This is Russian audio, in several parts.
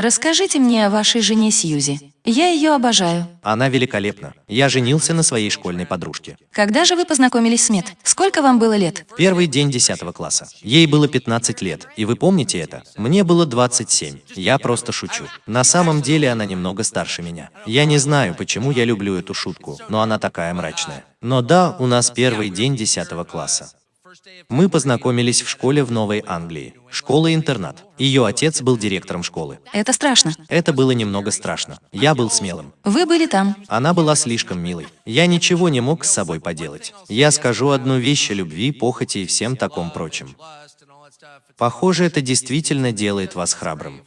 Расскажите мне о вашей жене Сьюзи. Я ее обожаю. Она великолепна. Я женился на своей школьной подружке. Когда же вы познакомились с Мет? Сколько вам было лет? Первый день 10 класса. Ей было 15 лет. И вы помните это? Мне было 27. Я просто шучу. На самом деле она немного старше меня. Я не знаю, почему я люблю эту шутку, но она такая мрачная. Но да, у нас первый день 10 класса. Мы познакомились в школе в Новой Англии. Школа-интернат. Ее отец был директором школы. Это страшно. Это было немного страшно. Я был смелым. Вы были там. Она была слишком милой. Я ничего не мог с собой поделать. Я скажу одну вещь о любви, похоти и всем таком прочем. Похоже, это действительно делает вас храбрым.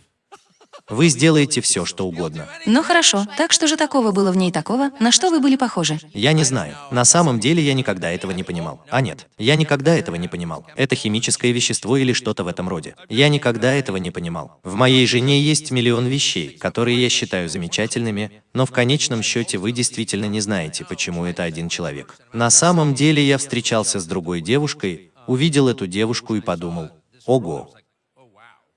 Вы сделаете все, что угодно. Ну хорошо, так что же такого было в ней такого, на что вы были похожи? Я не знаю. На самом деле я никогда этого не понимал. А нет, я никогда этого не понимал. Это химическое вещество или что-то в этом роде. Я никогда этого не понимал. В моей жене есть миллион вещей, которые я считаю замечательными, но в конечном счете вы действительно не знаете, почему это один человек. На самом деле я встречался с другой девушкой, увидел эту девушку и подумал, ого,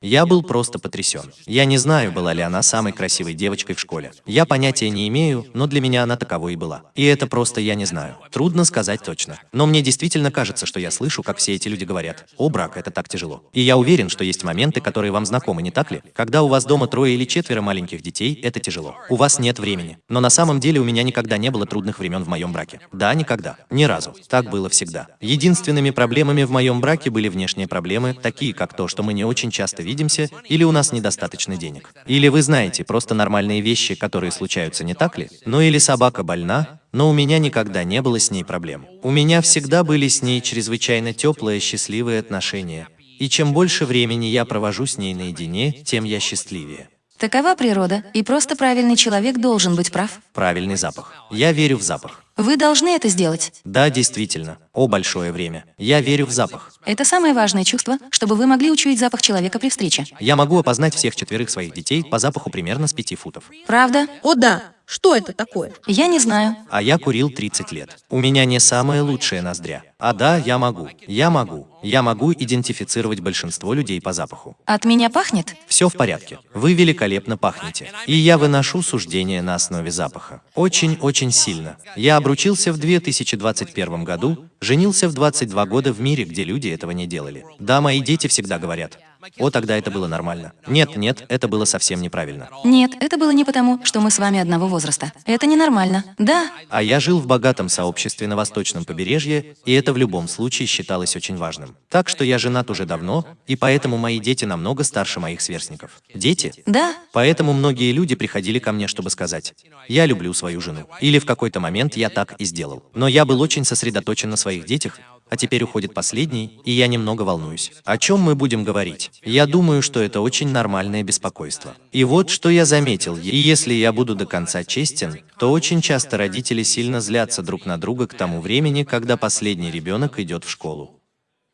я был просто потрясен. Я не знаю, была ли она самой красивой девочкой в школе. Я понятия не имею, но для меня она таковой и была. И это просто я не знаю. Трудно сказать точно. Но мне действительно кажется, что я слышу, как все эти люди говорят, «О, брак, это так тяжело». И я уверен, что есть моменты, которые вам знакомы, не так ли? Когда у вас дома трое или четверо маленьких детей, это тяжело. У вас нет времени. Но на самом деле у меня никогда не было трудных времен в моем браке. Да, никогда. Ни разу. Так было всегда. Единственными проблемами в моем браке были внешние проблемы, такие как то, что мы не очень часто видим видимся, или у нас недостаточно денег. Или вы знаете просто нормальные вещи, которые случаются, не так ли? Ну или собака больна, но у меня никогда не было с ней проблем. У меня всегда были с ней чрезвычайно теплые, счастливые отношения. И чем больше времени я провожу с ней наедине, тем я счастливее. Такова природа, и просто правильный человек должен быть прав. Правильный запах. Я верю в запах. Вы должны это сделать. Да, действительно. О, большое время. Я верю в запах. Это самое важное чувство, чтобы вы могли учуять запах человека при встрече. Я могу опознать всех четверых своих детей по запаху примерно с пяти футов. Правда? О да, что это такое? Я не знаю. А я курил 30 лет. У меня не самая лучшая ноздря. А да, я могу. Я могу. Я могу идентифицировать большинство людей по запаху. От меня пахнет? Все в порядке. Вы великолепно пахнете. И я выношу суждение на основе запаха. Очень-очень сильно. Я обручился в 2021 году, женился в 22 года в мире, где люди этого не делали. Да, мои дети всегда говорят, о, тогда это было нормально. Нет, нет, это было совсем неправильно. Нет, это было не потому, что мы с вами одного возраста. Это ненормально. Да. А я жил в богатом сообществе на восточном побережье, и это в любом случае считалось очень важным. Так что я женат уже давно, и поэтому мои дети намного старше моих сверстников. Дети? Да. Поэтому многие люди приходили ко мне, чтобы сказать, я люблю свою жену. Или в какой-то момент я так и сделал. Но я был очень сосредоточен на своих детях, а теперь уходит последний, и я немного волнуюсь. О чем мы будем говорить? Я думаю, что это очень нормальное беспокойство. И вот что я заметил, и если я буду до конца честен, то очень часто родители сильно злятся друг на друга к тому времени, когда последний ребенок идет в школу.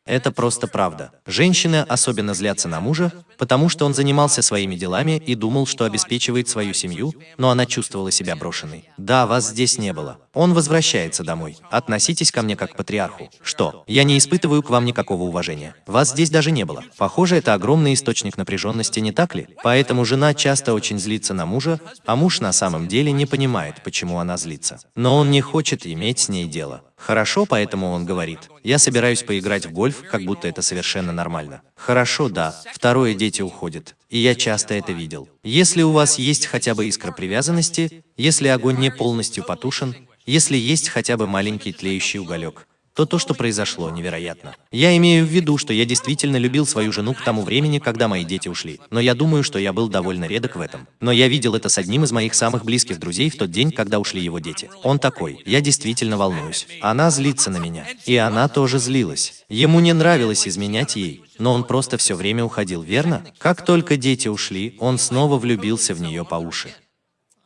Это просто правда. Женщины особенно злятся на мужа, потому что он занимался своими делами и думал, что обеспечивает свою семью, но она чувствовала себя брошенной. Да, вас здесь не было. Он возвращается домой. Относитесь ко мне как к патриарху. Что? Я не испытываю к вам никакого уважения. Вас здесь даже не было. Похоже, это огромный источник напряженности, не так ли? Поэтому жена часто очень злится на мужа, а муж на самом деле не понимает, почему она злится. Но он не хочет иметь с ней дело. Хорошо, поэтому он говорит, я собираюсь поиграть в гольф, как будто это совершенно нормально. Хорошо, да, второе дети уходят. И я часто это видел. Если у вас есть хотя бы искра привязанности, если огонь не полностью потушен, если есть хотя бы маленький тлеющий уголек, то то, что произошло, невероятно. Я имею в виду, что я действительно любил свою жену к тому времени, когда мои дети ушли. Но я думаю, что я был довольно редок в этом. Но я видел это с одним из моих самых близких друзей в тот день, когда ушли его дети. Он такой, я действительно волнуюсь. Она злится на меня. И она тоже злилась. Ему не нравилось изменять ей, но он просто все время уходил, верно? Как только дети ушли, он снова влюбился в нее по уши.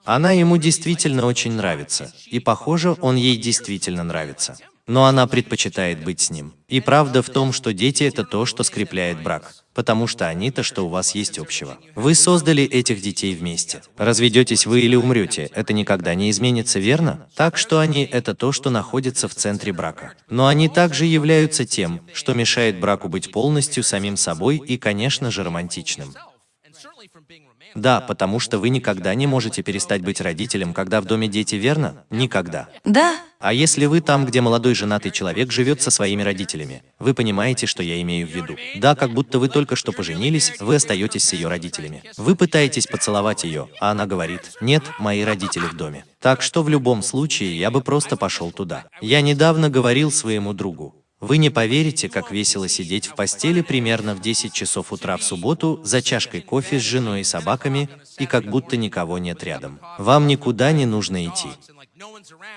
Она ему действительно очень нравится, и похоже, он ей действительно нравится но она предпочитает быть с ним. И правда в том, что дети – это то, что скрепляет брак, потому что они-то, что у вас есть общего. Вы создали этих детей вместе. Разведетесь вы или умрете, это никогда не изменится, верно? Так что они – это то, что находится в центре брака. Но они также являются тем, что мешает браку быть полностью самим собой и, конечно же, романтичным. Да, потому что вы никогда не можете перестать быть родителем, когда в доме дети, верно? Никогда. Да, А если вы там, где молодой женатый человек живет со своими родителями, вы понимаете, что я имею в виду? Да, как будто вы только что поженились, вы остаетесь с ее родителями. Вы пытаетесь поцеловать ее, а она говорит, нет, мои родители в доме. Так что в любом случае я бы просто пошел туда. Я недавно говорил своему другу, вы не поверите, как весело сидеть в постели примерно в 10 часов утра в субботу за чашкой кофе с женой и собаками, и как будто никого нет рядом. Вам никуда не нужно идти.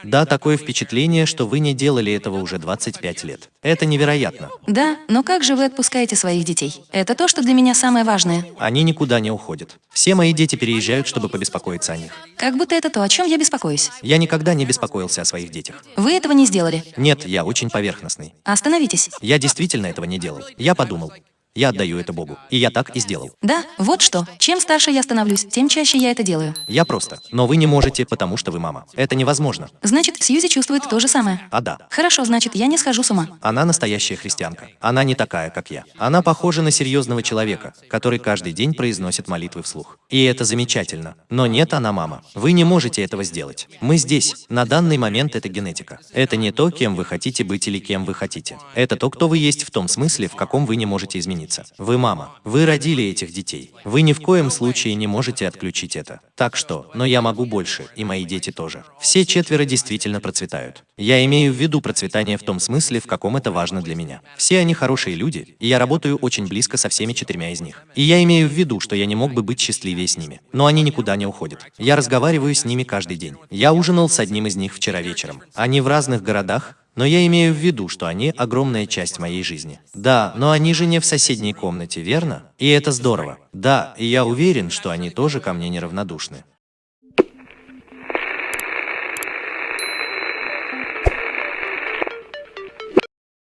Да, такое впечатление, что вы не делали этого уже 25 лет. Это невероятно. да, но как же вы отпускаете своих детей? Это то, что для меня самое важное. Они никуда не уходят. Все мои дети переезжают, чтобы побеспокоиться о них. Как будто это то, о чем я беспокоюсь. Я никогда не беспокоился о своих детях. Вы этого не сделали. Нет, я очень поверхностный. Остановитесь. Я действительно этого не делал. Я подумал, я отдаю это Богу. И я так и сделал. Да, вот что. Чем старше я становлюсь, тем чаще я это делаю. Я просто. Но вы не можете, потому что вы мама. Это невозможно. Значит, Сьюзи чувствует то же самое. А да. Хорошо, значит, я не схожу с ума. Она настоящая христианка. Она не такая, как я. Она похожа на серьезного человека, который каждый день произносит молитвы вслух. И это замечательно. Но нет, она мама. Вы не можете этого сделать. Мы здесь. На данный момент это генетика. Это не то, кем вы хотите быть или кем вы хотите. Это то, кто вы есть в том смысле, в каком вы не можете измениться. Вы мама. Вы родили этих детей. Вы ни в коем случае не можете отключить это. Так что, но я могу больше, и мои дети тоже. Все четверо действительно процветают. Я имею в виду процветание в том смысле, в каком это важно для меня. Все они хорошие люди, и я работаю очень близко со всеми четырьмя из них. И я имею в виду, что я не мог бы быть счастливее с ними. Но они никуда не уходят. Я разговариваю с ними каждый день. Я ужинал с одним из них вчера вечером. Они в разных городах, но я имею в виду, что они огромная часть моей жизни. Да, но они же не в соседней комнате, верно? И это здорово. Да, и я уверен, что они тоже ко мне неравнодушны.